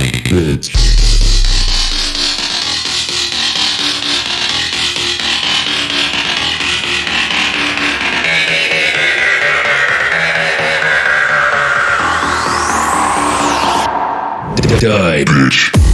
bitch. Die, bitch.